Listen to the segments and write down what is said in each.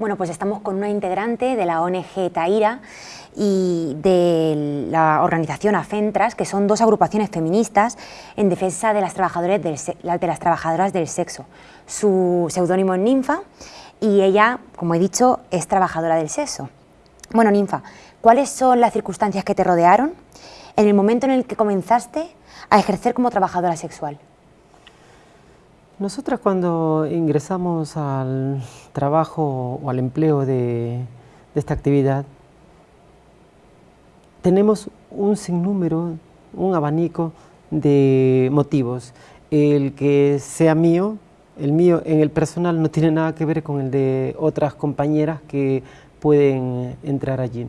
Bueno, pues estamos con una integrante de la ONG Taira y de la organización AFENTRAS, que son dos agrupaciones feministas en defensa de las, trabajadoras del, de las trabajadoras del sexo. Su seudónimo es Ninfa y ella, como he dicho, es trabajadora del sexo. Bueno, Ninfa, ¿cuáles son las circunstancias que te rodearon en el momento en el que comenzaste a ejercer como trabajadora sexual? Nosotras cuando ingresamos al trabajo o al empleo de, esta actividad, tenemos un sinnúmero, un abanico de motivos. El que sea mío, el mío en el personal no tiene nada que ver con el de otras compañeras que pueden entrar allí.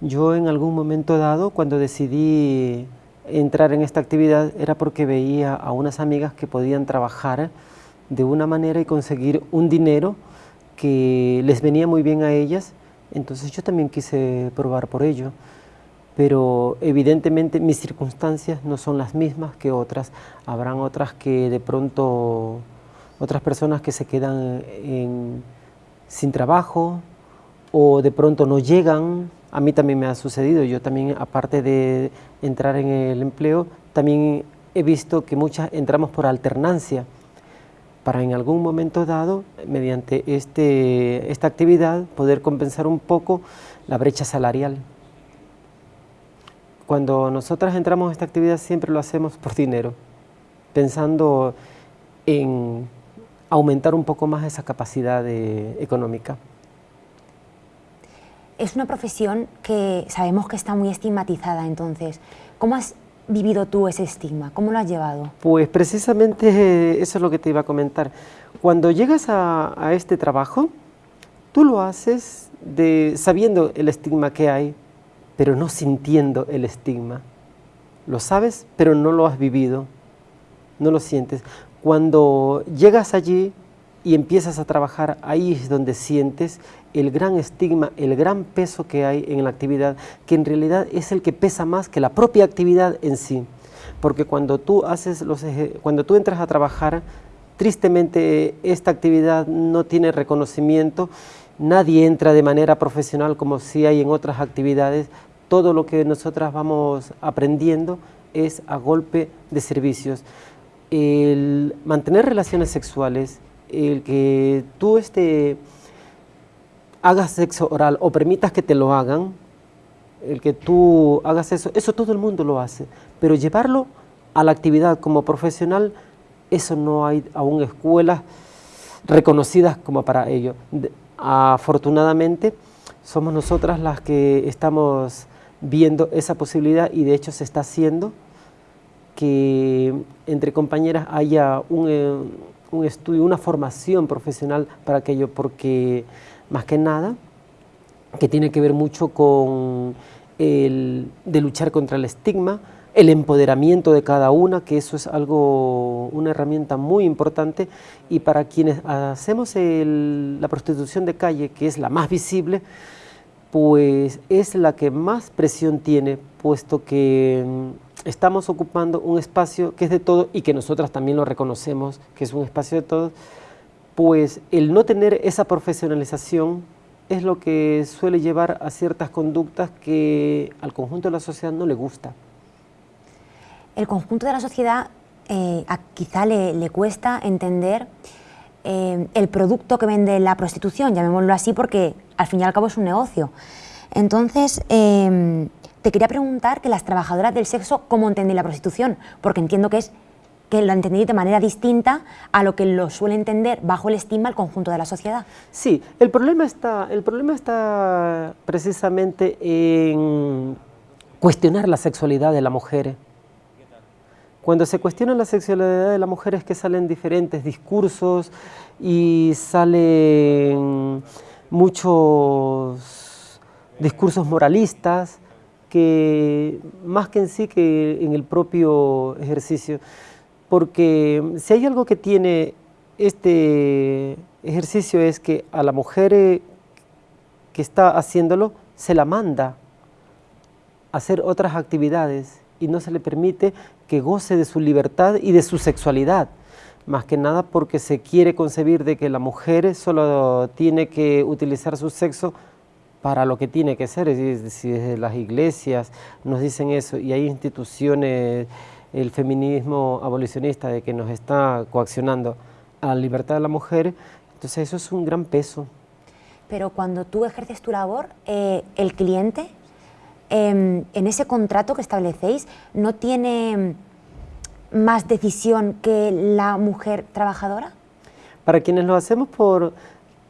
Yo en algún momento dado, cuando decidí entrar en esta actividad, era porque veía a unas amigas que podían trabajar de una manera y conseguir un dinero que les venía muy bien a ellas, entonces yo también quise probar por ello. Pero evidentemente mis circunstancias no son las mismas que otras. Habrán otras que de pronto, otras personas que se quedan sin trabajo o de pronto no llegan. A mí también me ha sucedido. Yo también, aparte de entrar en el empleo, también he visto que muchas entramos por alternancia para en algún momento dado, mediante este, esta actividad, poder compensar un poco la brecha salarial. Cuando nosotras entramos a esta actividad siempre lo hacemos por dinero, pensando en aumentar un poco más esa capacidad económica. Es una profesión que sabemos que está muy estigmatizada, entonces, ¿cómo has vivido tú ese estigma? ¿Cómo lo has llevado? Pues precisamente eso es lo que te iba a comentar. Cuando llegas a, este trabajo, tú lo haces sabiendo el estigma que hay, pero no sintiendo el estigma. Lo sabes, pero no lo has vivido, no lo sientes. Cuando llegas allí y empiezas a trabajar, ahí es donde sientes el gran estigma, el gran peso que hay en la actividad, que en realidad es el que pesa más que la propia actividad en sí. Porque cuando tú, haces los cuando tú entras a trabajar, tristemente esta actividad no tiene reconocimiento, nadie entra de manera profesional como si hay en otras actividades, todo lo que nosotras vamos aprendiendo es a golpe de servicios. El mantener relaciones sexuales, el que tú este, hagas sexo oral o permitas que te lo hagan, el que tú hagas eso, eso todo el mundo lo hace, pero llevarlo a la actividad como profesional, eso no hay aún escuelas reconocidas como para ello. afortunadamente, somos nosotras las que estamos viendo esa posibilidad y de hecho se está haciendo que entre compañeras haya un, eh, un estudio, una formación profesional para aquello, porque más que nada, que tiene que ver mucho con el de luchar contra el estigma, el empoderamiento de cada una, que eso es algo, una herramienta muy importante, y para quienes hacemos la prostitución de calle, que es la más visible, pues es la que más presión tiene, puesto que estamos ocupando un espacio que es de todo y que nosotras también lo reconocemos, que es un espacio de todos, pues el no tener esa profesionalización es lo que suele llevar a ciertas conductas que al conjunto de la sociedad no le gusta. El conjunto de la sociedad eh, quizá le, cuesta entender eh, el producto que vende la prostitución, llamémoslo así porque al fin y al cabo es un negocio. Entonces, em, te quería preguntar que las trabajadoras del sexo, ¿cómo entienden la prostitución? Porque entiendo que es que lo entendí de manera distinta a lo que lo suele entender bajo el estigma el conjunto de la sociedad. Sí, el problema está, el problema está precisamente en cuestionar la sexualidad de la mujer. Cuando se cuestiona la sexualidad de la mujer es que salen diferentes discursos y salen muchos discursos moralistas que más que en sí que en el propio ejercicio, porque si hay algo que tiene este ejercicio es que a la mujer que está haciéndolo se la manda a hacer otras actividades y no se le permite que goce de su libertad y de su sexualidad. más que nada porque se quiere concebir de que la mujer solo tiene que utilizar su sexo para lo que tiene que ser, es decir, desde las iglesias nos dicen eso y hay instituciones, el feminismo abolicionista de que nos está coaccionando a la libertad de la mujer, entonces eso es un gran peso. Pero cuando tú ejerces tu labor, eh, el cliente, em, en ese contrato que establecéis, no tiene más decisión que la mujer trabajadora? Para quienes lo hacemos por...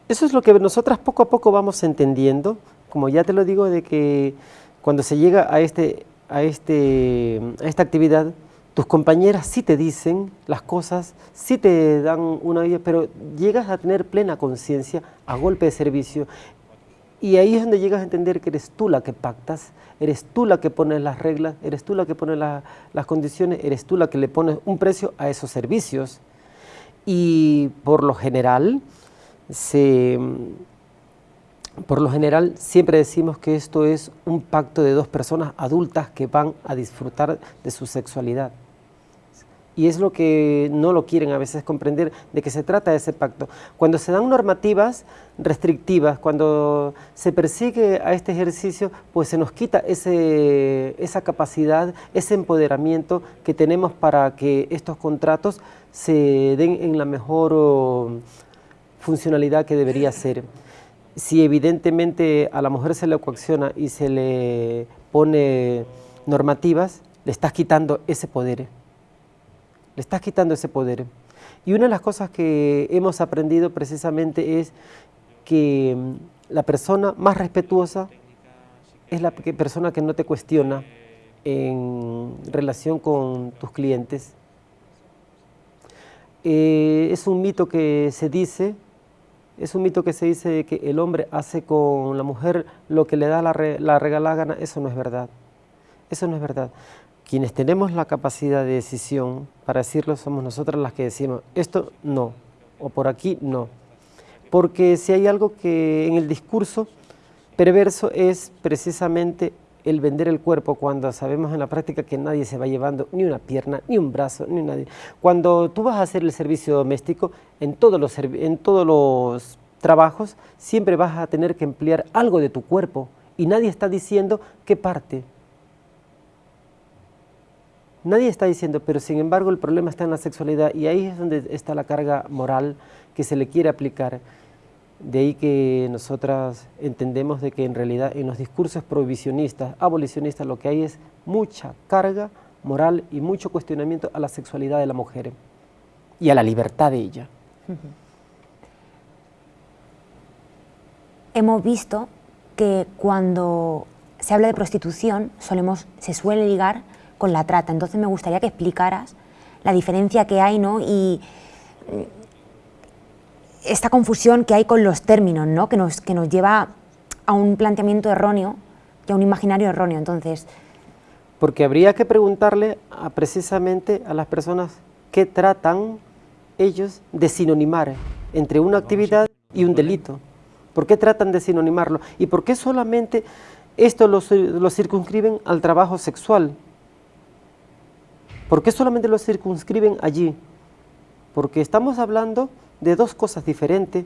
Eso es lo que nosotras poco a poco vamos entendiendo, como ya te lo digo, de que cuando se llega a, este, a, este, a esta actividad, tus compañeras sí te dicen las cosas, sí te dan una vida, pero llegas a tener plena conciencia a golpe de servicio y ahí es donde llegas a entender que eres tú la que pactas, eres tú la que pones las reglas, eres tú la que pones las condiciones, eres tú la que le pones un precio a esos servicios. Y por lo general, por lo general siempre decimos que esto es un pacto de dos personas adultas que van a disfrutar de su sexualidad y es lo que no lo quieren a veces comprender de que se trata ese pacto. Cuando se dan normativas restrictivas, cuando se persigue a este ejercicio, pues se nos quita ese, esa capacidad, ese empoderamiento que tenemos para que estos contratos se den en la mejor funcionalidad que debería ser. Si evidentemente a la mujer se le coacciona y se le pone normativas, le estás quitando ese poder le estás quitando ese poder. Y una de las cosas que hemos aprendido precisamente es que mm, la persona más respetuosa es la persona que no te cuestiona en relación con tus clientes. Eh, es un mito que se dice, es un mito que se dice que el hombre hace con la mujer lo que le da la, la regalada gana, eso no es verdad. Eso no es verdad quienes tenemos la capacidad de decisión para decirlo somos nosotras las que decimos esto no, o por aquí no. Porque si hay algo que en el discurso perverso es precisamente el vender el cuerpo cuando sabemos en la práctica que nadie se va llevando ni una pierna, ni un brazo, ni nadie. Cuando tú vas a hacer el servicio doméstico, en todos los, en todos los trabajos siempre vas a tener que emplear algo de tu cuerpo y nadie está diciendo qué parte, Nadie está diciendo, pero sin embargo el problema está en la sexualidad y ahí es donde está la carga moral que se le quiere aplicar. De ahí que nosotras entendemos de que en realidad en los discursos prohibicionistas, abolicionistas, lo que hay es mucha carga moral y mucho cuestionamiento a la sexualidad de la mujer y a la libertad de ella. Hemos visto que cuando se habla de prostitución solemos, se suele ligar con la trata. Entonces me gustaría que explicaras la diferencia que hay ¿no? Esta confusión que hay con los términos, ¿no? que, nos, que nos lleva a un planteamiento erróneo y a un imaginario erróneo. Entonces, porque habría que preguntarle a, precisamente a las personas qué tratan ellos de sinonimar entre una actividad y un delito. ¿Por qué tratan de sinonimarlo? ¿Y por qué solamente esto lo, lo circunscriben al trabajo sexual? ¿Por qué solamente lo circunscriben allí? Porque estamos hablando de dos cosas diferentes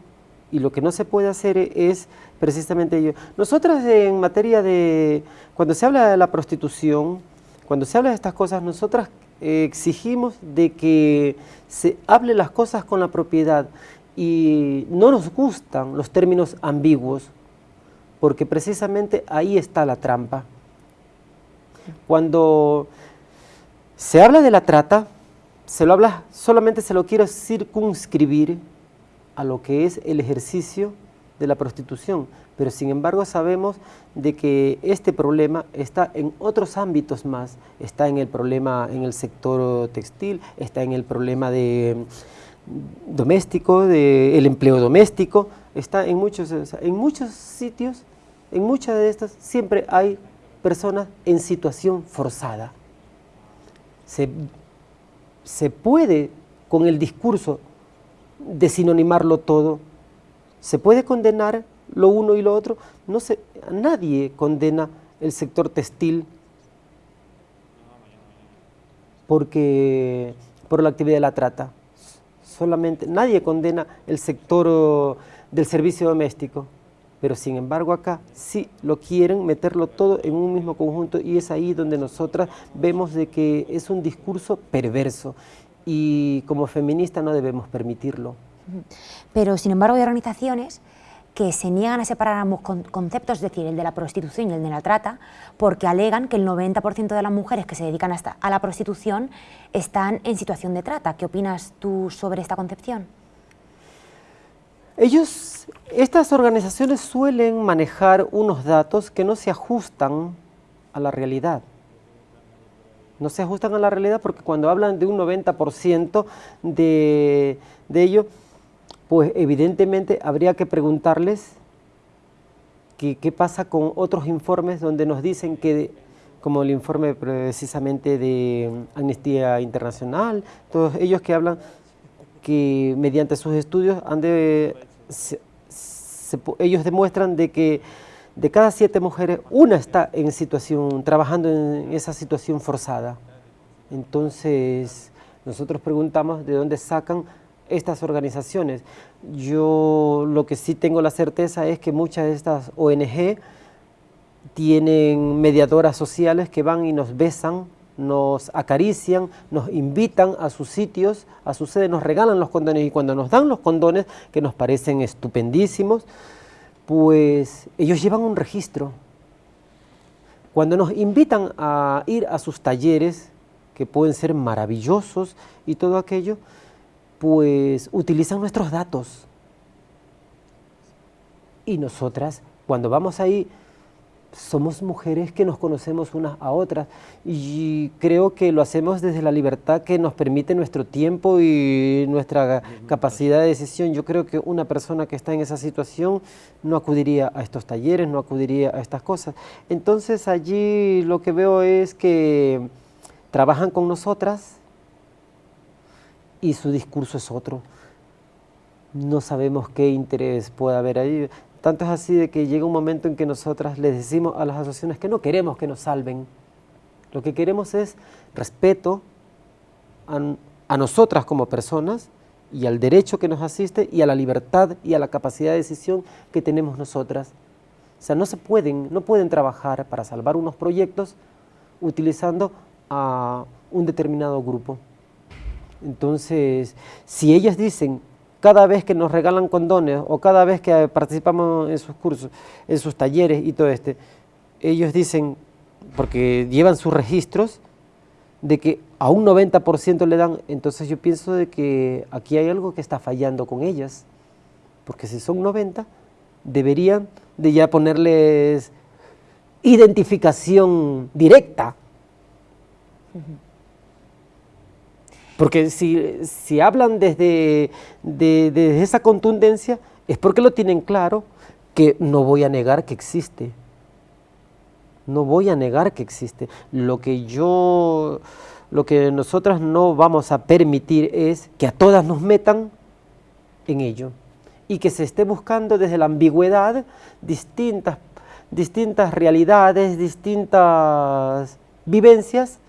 y lo que no se puede hacer es precisamente ello. Nosotras en materia de, cuando se habla de la prostitución, cuando se habla de estas cosas, nosotras exigimos de que se hable las cosas con la propiedad y no nos gustan los términos ambiguos, porque precisamente ahí está la trampa. Cuando se habla de la trata, se lo habla, solamente se lo quiere circunscribir a lo que es el ejercicio de la prostitución, pero sin embargo sabemos de que este problema está en otros ámbitos más, está en el problema en el sector textil, está en el problema de mm, doméstico, del empleo doméstico, está en muchos, en muchos sitios, en muchas de estas siempre hay personas en situación forzada. Se, puede con el discurso de sinonimarlo todo, se puede condenar lo uno y lo otro, no se, nadie condena el sector textil porque, por la actividad de la trata. solamente, nadie condena el sector del servicio doméstico, pero sin embargo acá sí lo quieren meterlo todo en un mismo conjunto y es ahí donde nosotras vemos de que es un discurso perverso y como feminista no debemos permitirlo. Pero sin embargo hay organizaciones que se niegan a separar ambos conceptos, es decir, el de la prostitución y el de la trata, porque alegan que el 90% de las mujeres que se dedican hasta a la prostitución están en situación de trata. ¿Qué opinas tú sobre esta concepción? Ellos, estas organizaciones suelen manejar unos datos que no se ajustan a la realidad. No se ajustan a la realidad porque cuando hablan de un 90% de, de ello, pues evidentemente habría que preguntarles qué pasa con otros informes donde nos dicen que, como el informe precisamente de Amnistía Internacional, todos ellos que hablan que mediante sus estudios han de, ellos demuestran de que de cada siete mujeres, una está en situación, trabajando en esa situación forzada. Entonces, nosotros preguntamos de dónde sacan estas organizaciones. Yo lo que sí tengo la certeza es que muchas de estas ONG tienen mediadoras sociales que van y nos besan, nos acarician, nos invitan a sus sitios, a su sede, nos regalan los condones y cuando nos dan los condones, que nos parecen estupendísimos, pues ellos llevan un registro. Cuando nos invitan a ir a sus talleres, que pueden ser maravillosos y todo aquello, pues utilizan nuestros datos. Y nosotras, cuando vamos ahí, somos mujeres que nos conocemos unas a otras y creo que lo hacemos desde la libertad que nos permite nuestro tiempo y nuestra capacidad de decisión. Yo creo que una persona que está en esa situación no acudiría a estos talleres, no acudiría a estas cosas. Entonces allí lo que veo es que trabajan con nosotras, y su discurso es otro. No sabemos qué interés puede haber ahí. Tanto es así de que llega un momento en que nosotras les decimos a las asociaciones que no queremos que nos salven. Lo que queremos es respeto a, nosotras como personas y al derecho que nos asiste y a la libertad y a la capacidad de decisión que tenemos nosotras. O sea, no se pueden, no pueden trabajar para salvar unos proyectos utilizando a un determinado grupo. Entonces, si ellas dicen cada vez que nos regalan condones o cada vez que participamos en sus cursos, en sus talleres y todo este, ellos dicen, porque llevan sus registros, de que a un 90% le dan, entonces yo pienso de que aquí hay algo que está fallando con ellas, porque si son 90, deberían de ya ponerles identificación directa. Porque si, hablan desde, esa contundencia, es porque lo tienen claro que no voy a negar que existe. No voy a negar que existe. Lo que yo, lo que nosotras no vamos a permitir es que a todas nos metan en ello y que se esté buscando desde la ambigüedad distintas, distintas realidades, distintas vivencias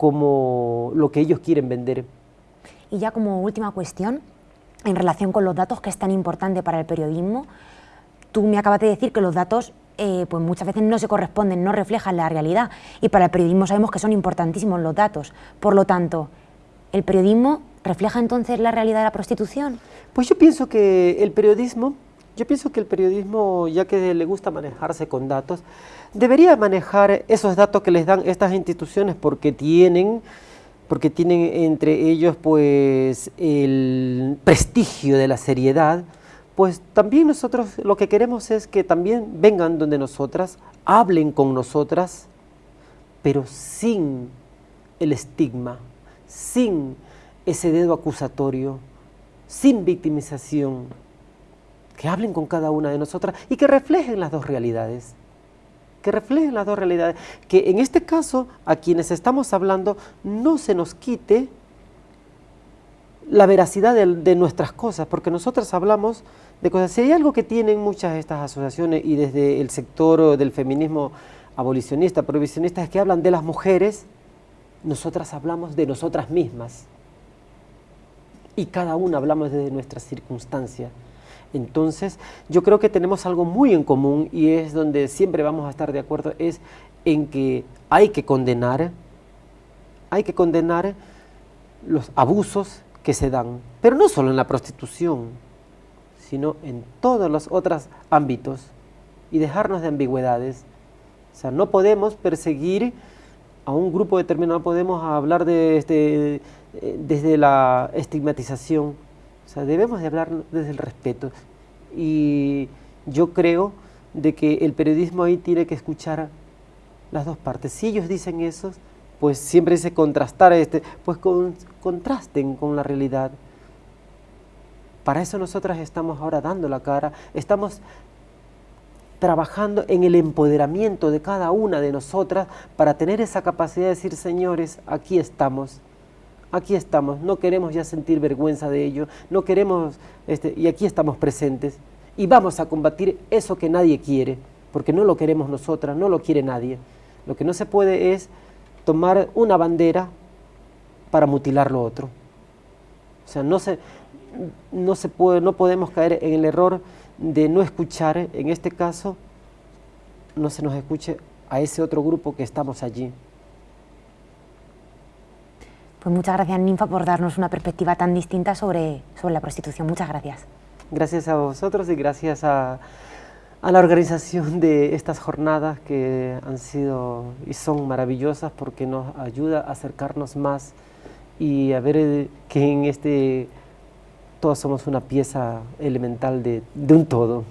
como lo que ellos quieren vender. Y ya como última cuestión, en relación con los datos, que es tan importante para el periodismo, tú me acabas de decir que los datos eh, pues muchas veces no se corresponden, no reflejan la realidad, y para el periodismo sabemos que son importantísimos los datos. Por lo tanto, ¿el periodismo refleja entonces la realidad de la prostitución? Pues yo pienso que el periodismo, yo pienso que el periodismo, ya que le gusta manejarse con datos, debería manejar esos datos que les dan estas instituciones porque tienen, porque tienen entre ellos pues el prestigio de la seriedad, pues también nosotros lo que queremos es que también vengan donde nosotras, hablen con nosotras, pero sin el estigma, sin ese dedo acusatorio, sin victimización, que hablen con cada una de nosotras y que reflejen las dos realidades que reflejen las dos realidades, que en este caso a quienes estamos hablando no se nos quite la veracidad de, nuestras cosas, porque nosotros hablamos de cosas. Si hay algo que tienen muchas de estas asociaciones y desde el sector del feminismo abolicionista, prohibicionista, es que hablan de las mujeres, nosotras hablamos de nosotras mismas. y cada una hablamos desde nuestra circunstancia. Entonces, yo creo que tenemos algo muy en común y es donde siempre vamos a estar de acuerdo, es en que hay que condenar, hay que condenar los abusos que se dan, pero no solo en la prostitución, sino en todos los otros ámbitos y dejarnos de ambigüedades. O sea, no podemos perseguir a un grupo determinado, podemos hablar de este, eh, desde la estigmatización, sea, debemos de hablar desde el respeto. Y yo creo de que el periodismo ahí tiene que escuchar las dos partes. Si ellos dicen eso, pues siempre dice contrastar, este, pues con, contrasten con la realidad. Para eso nosotras estamos ahora dando la cara, estamos trabajando en el empoderamiento de cada una de nosotras para tener esa capacidad de decir, señores, aquí estamos, aquí estamos, no queremos ya sentir vergüenza de ello, no queremos, este, y aquí estamos presentes, y vamos a combatir eso que nadie quiere, porque no lo queremos nosotras, no lo quiere nadie. Lo que no se puede es tomar una bandera para mutilar lo otro. O sea, no se, no se puede, no podemos caer en el error de no escuchar, en este caso, no se nos escuche a ese otro grupo que estamos allí. Pues muchas gracias, Ninfa, por darnos una perspectiva tan distinta sobre, sobre la prostitución. Muchas gracias. Gracias a vosotros y gracias a, a la organización de estas jornadas que han sido y son maravillosas porque nos ayuda a acercarnos más y a ver que en este todos somos una pieza elemental de, de un todo.